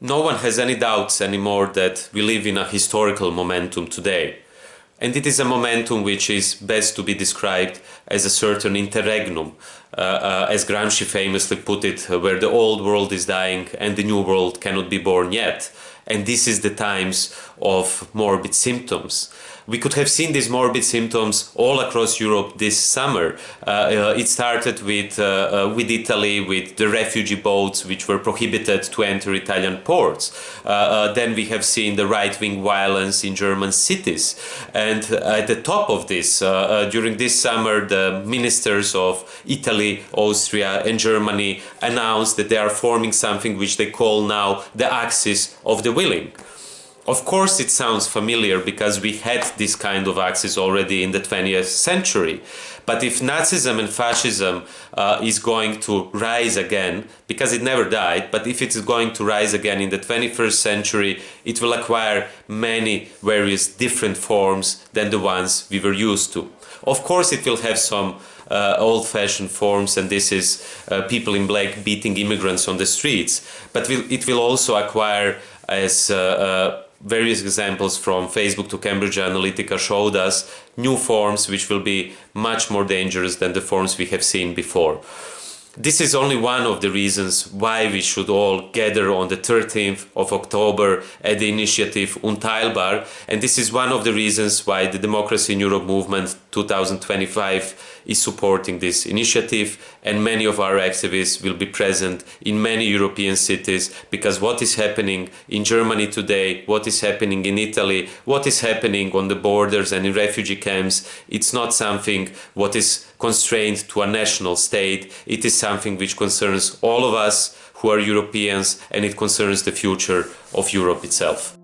no one has any doubts anymore that we live in a historical momentum today. And it is a momentum which is best to be described as a certain interregnum, as Gramsci famously put it, where the old world is dying and the new world cannot be born yet. And this is the times of morbid symptoms. We could have seen these morbid symptoms all across Europe this summer. Uh, uh, it started with, uh, uh with Italy, with the refugee boats which were prohibited to enter Italian ports. Uh, uh, then we have seen the right-wing violence in German cities. And at the top of this, during this summer, the ministers of Italy, Austria and Germany announced that they are forming something which they call now the axis of the willing. Of course it sounds familiar because we had this kind of axis already in the 20th century. But if Nazism and fascism uh, is going to rise again, because it never died, but if it is going to rise again in the 21st century, it will acquire many various different forms than the ones we were used to. Of course it will have some uh, old-fashioned forms and this is uh, people in black beating immigrants on the streets, but it will also acquire as uh, uh, various examples from Facebook to Cambridge Analytica showed us new forms which will be much more dangerous than the forms we have seen before. This is only one of the reasons why we should all gather on the 13th of October at the initiative Unteilbar and this is one of the reasons why the Democracy in Europe movement 2025 is supporting this initiative and many of our activists will be present in many European cities because what is happening in Germany today, what is happening in Italy, what is happening on the borders and in refugee camps, it's not something what is constrained to a national state, it is something which concerns all of us who are Europeans and it concerns the future of Europe itself.